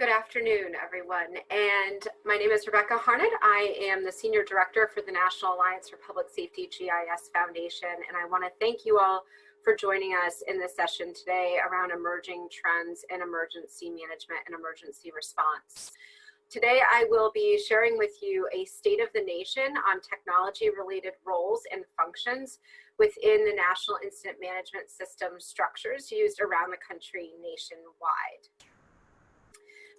Good afternoon, everyone. And my name is Rebecca Harned. I am the Senior Director for the National Alliance for Public Safety GIS Foundation. And I want to thank you all for joining us in this session today around emerging trends in emergency management and emergency response. Today, I will be sharing with you a state of the nation on technology related roles and functions within the National Incident Management System structures used around the country nationwide.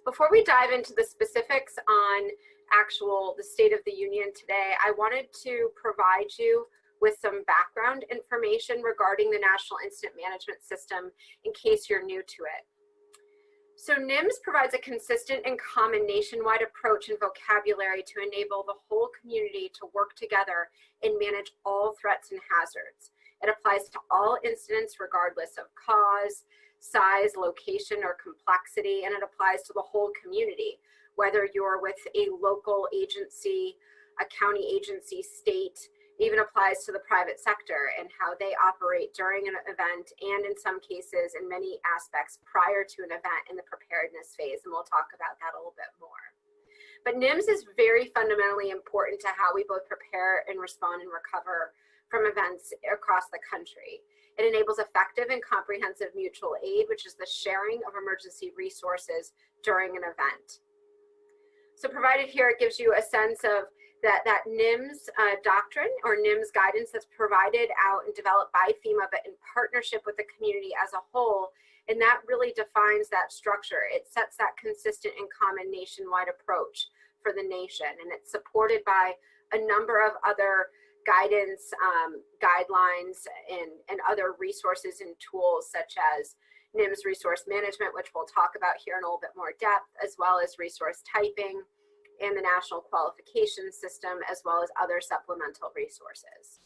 Before we dive into the specifics on actual the State of the Union today, I wanted to provide you with some background information regarding the National Incident Management System in case you're new to it. So NIMS provides a consistent and common nationwide approach and vocabulary to enable the whole community to work together and manage all threats and hazards. It applies to all incidents regardless of cause, size, location, or complexity, and it applies to the whole community, whether you're with a local agency, a county agency, state, even applies to the private sector and how they operate during an event and in some cases in many aspects prior to an event in the preparedness phase and we'll talk about that a little bit more. But NIMS is very fundamentally important to how we both prepare and respond and recover from events across the country. It enables effective and comprehensive mutual aid, which is the sharing of emergency resources during an event. So provided here, it gives you a sense of that, that NIMS uh, doctrine or NIMS guidance that's provided out and developed by FEMA, but in partnership with the community as a whole. And that really defines that structure. It sets that consistent and common nationwide approach for the nation. And it's supported by a number of other guidance, um, guidelines, and, and other resources and tools such as NIMS resource management, which we'll talk about here in a little bit more depth, as well as resource typing and the national qualification system, as well as other supplemental resources.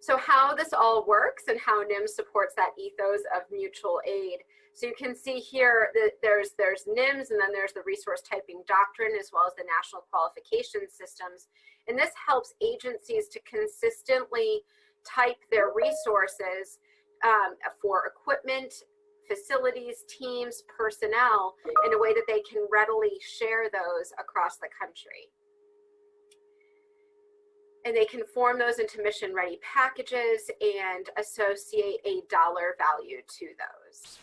So how this all works and how NIMS supports that ethos of mutual aid so you can see here that there's, there's NIMS and then there's the resource typing doctrine as well as the national qualification systems. And this helps agencies to consistently type their resources um, for equipment, facilities, teams, personnel in a way that they can readily share those across the country. And they can form those into mission ready packages and associate a dollar value to those.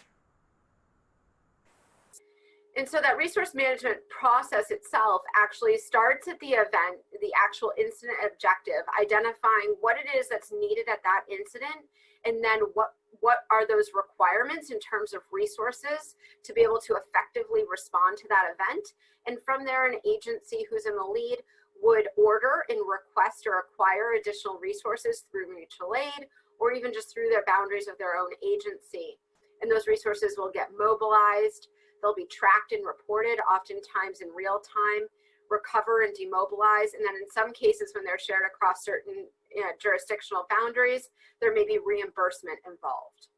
And so that resource management process itself actually starts at the event, the actual incident objective, identifying what it is that's needed at that incident, and then what, what are those requirements in terms of resources to be able to effectively respond to that event. And from there, an agency who's in the lead would order and request or acquire additional resources through mutual aid, or even just through their boundaries of their own agency. And those resources will get mobilized, They'll be tracked and reported, oftentimes in real time, recover and demobilize. And then in some cases, when they're shared across certain you know, jurisdictional boundaries, there may be reimbursement involved.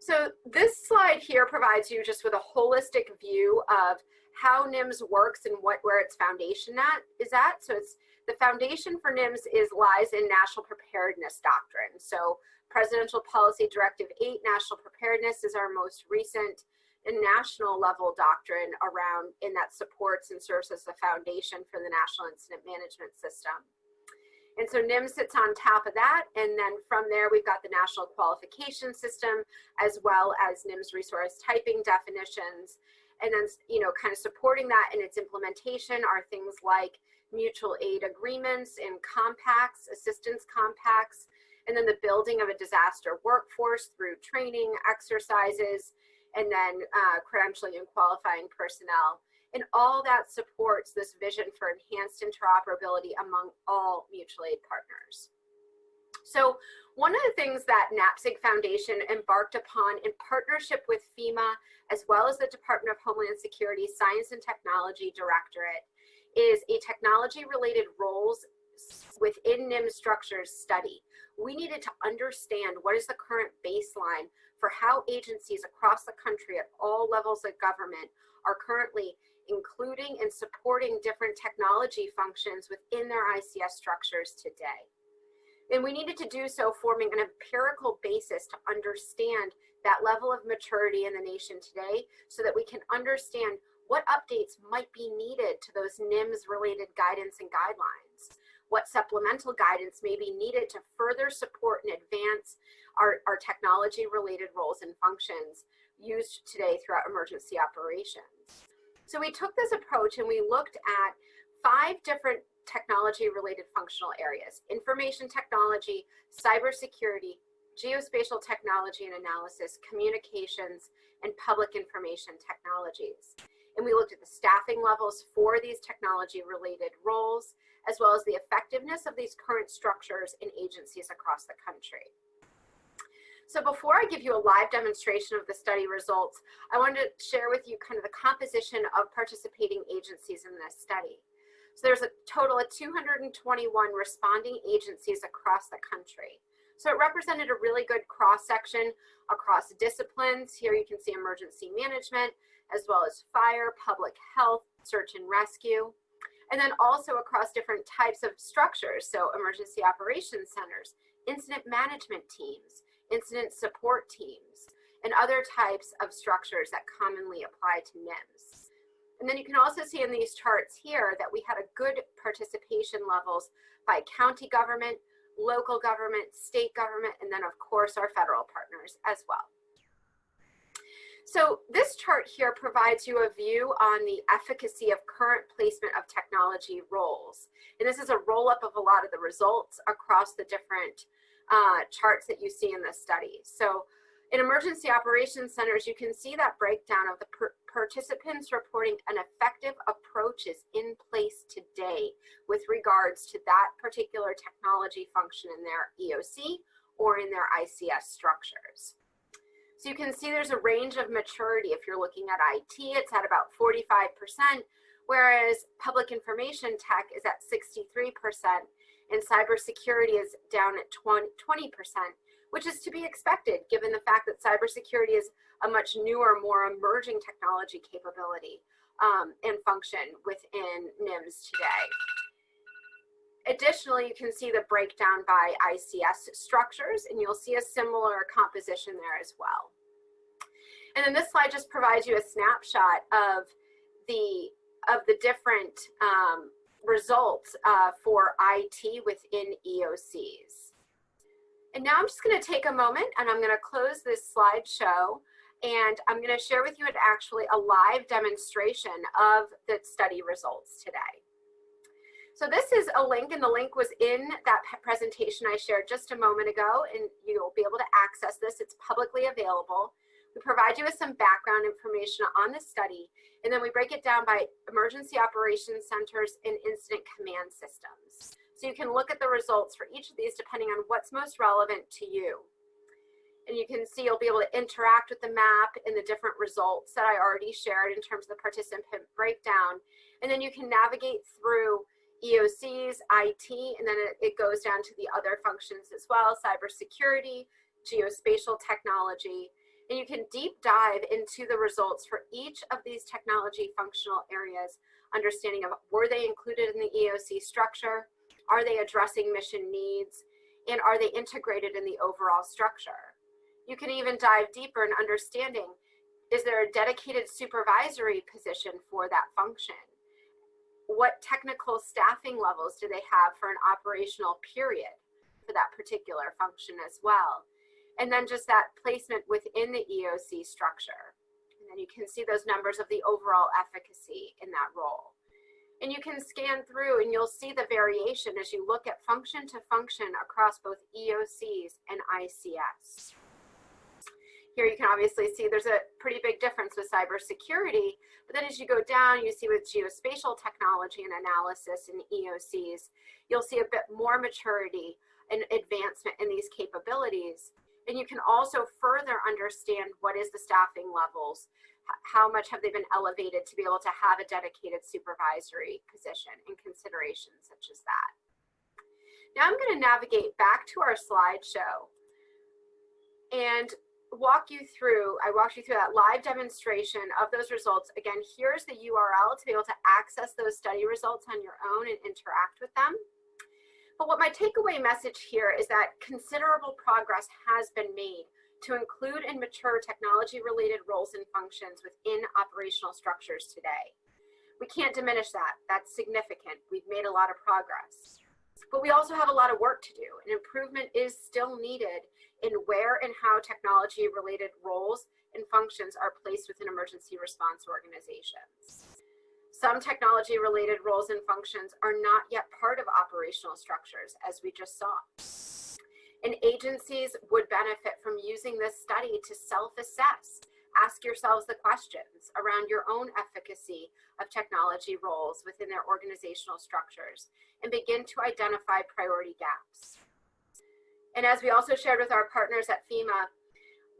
So this slide here provides you just with a holistic view of how NIMS works and what where its foundation at is at. So it's the foundation for NIMS is lies in national preparedness doctrine. So Presidential Policy Directive 8, National Preparedness is our most recent and national level doctrine around and that supports and serves as the foundation for the National Incident Management System. And so NIMS sits on top of that. And then from there, we've got the National Qualification System, as well as NIMS resource typing definitions. And then, you know, kind of supporting that in its implementation are things like mutual aid agreements and compacts, assistance compacts, and then the building of a disaster workforce through training, exercises, and then uh, credentialing and qualifying personnel. And all that supports this vision for enhanced interoperability among all mutual aid partners. So one of the things that NAPSG Foundation embarked upon in partnership with FEMA, as well as the Department of Homeland Security Science and Technology Directorate, is a technology related roles within NIM structures study. We needed to understand what is the current baseline for how agencies across the country at all levels of government are currently including and supporting different technology functions within their ICS structures today. And we needed to do so forming an empirical basis to understand that level of maturity in the nation today so that we can understand what updates might be needed to those NIMS related guidance and guidelines, what supplemental guidance may be needed to further support and advance our, our technology related roles and functions used today throughout emergency operations. So we took this approach and we looked at five different technology related functional areas, information technology, cybersecurity, geospatial technology and analysis, communications, and public information technologies. And we looked at the staffing levels for these technology related roles, as well as the effectiveness of these current structures in agencies across the country. So before I give you a live demonstration of the study results, I wanted to share with you kind of the composition of participating agencies in this study. So there's a total of 221 responding agencies across the country. So it represented a really good cross section across disciplines. Here you can see emergency management, as well as fire, public health, search and rescue, and then also across different types of structures. So emergency operations centers, incident management teams, incident support teams, and other types of structures that commonly apply to NIMS. And then you can also see in these charts here that we had a good participation levels by county government, local government, state government, and then of course our federal partners as well. So this chart here provides you a view on the efficacy of current placement of technology roles. And this is a roll up of a lot of the results across the different uh, charts that you see in this study. So in emergency operations centers, you can see that breakdown of the participants reporting an effective approach is in place today with regards to that particular technology function in their EOC or in their ICS structures. So you can see there's a range of maturity. If you're looking at IT, it's at about 45%, whereas public information tech is at 63%, and cybersecurity is down at 20%, which is to be expected given the fact that cybersecurity is a much newer, more emerging technology capability um, and function within NIMS today. Additionally, you can see the breakdown by ICS structures, and you'll see a similar composition there as well. And then this slide just provides you a snapshot of the of the different um, results uh, for IT within EOCs. And now I'm just going to take a moment and I'm going to close this slideshow and I'm going to share with you an actually a live demonstration of the study results today. So this is a link and the link was in that presentation I shared just a moment ago and you'll be able to access this. It's publicly available. We provide you with some background information on the study and then we break it down by emergency operations centers and incident command systems. So you can look at the results for each of these depending on what's most relevant to you. And you can see you'll be able to interact with the map and the different results that I already shared in terms of the participant breakdown. And then you can navigate through EOCs, IT, and then it, it goes down to the other functions as well, cybersecurity, geospatial technology, and you can deep dive into the results for each of these technology functional areas, understanding of were they included in the EOC structure, are they addressing mission needs? And are they integrated in the overall structure? You can even dive deeper in understanding, is there a dedicated supervisory position for that function? What technical staffing levels do they have for an operational period for that particular function as well? And then just that placement within the EOC structure. And then you can see those numbers of the overall efficacy in that role. And you can scan through and you'll see the variation as you look at function to function across both EOCs and ICS. Here you can obviously see there's a pretty big difference with cybersecurity, but then as you go down, you see with geospatial technology and analysis and EOCs, you'll see a bit more maturity and advancement in these capabilities. And you can also further understand what is the staffing levels how much have they been elevated to be able to have a dedicated supervisory position in considerations such as that. Now I'm going to navigate back to our slideshow and walk you through, I walked you through that live demonstration of those results. Again, here's the URL to be able to access those study results on your own and interact with them. But what my takeaway message here is that considerable progress has been made to include and mature technology-related roles and functions within operational structures today. We can't diminish that. That's significant. We've made a lot of progress. But we also have a lot of work to do, and improvement is still needed in where and how technology-related roles and functions are placed within emergency response organizations. Some technology-related roles and functions are not yet part of operational structures, as we just saw. And agencies would benefit from using this study to self-assess. Ask yourselves the questions around your own efficacy of technology roles within their organizational structures and begin to identify priority gaps. And as we also shared with our partners at FEMA,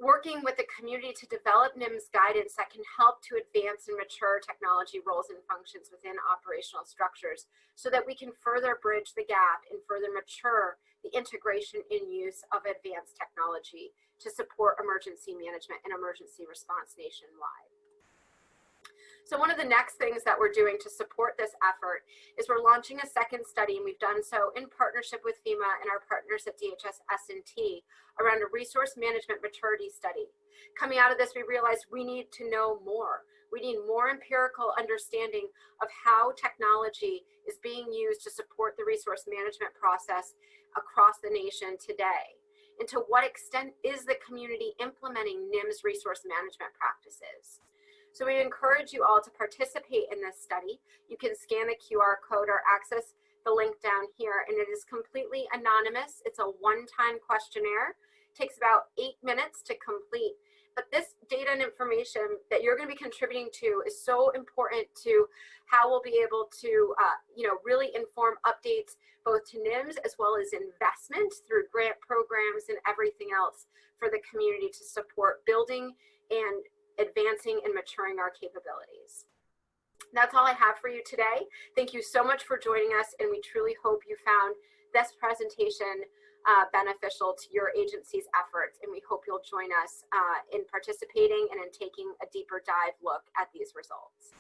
working with the community to develop NIMS guidance that can help to advance and mature technology roles and functions within operational structures so that we can further bridge the gap and further mature the integration and use of advanced technology to support emergency management and emergency response nationwide. So one of the next things that we're doing to support this effort is we're launching a second study, and we've done so in partnership with FEMA and our partners at DHS S&T around a resource management maturity study. Coming out of this, we realized we need to know more. We need more empirical understanding of how technology is being used to support the resource management process across the nation today? And to what extent is the community implementing NIMS resource management practices? So we encourage you all to participate in this study. You can scan the QR code or access the link down here and it is completely anonymous. It's a one-time questionnaire. It takes about eight minutes to complete but this data and information that you're going to be contributing to is so important to how we'll be able to, uh, you know, really inform updates both to NIMS as well as investment through grant programs and everything else for the community to support building and advancing and maturing our capabilities. That's all I have for you today. Thank you so much for joining us, and we truly hope you found this presentation uh, beneficial to your agency's efforts. And we hope you'll join us uh, in participating and in taking a deeper dive look at these results.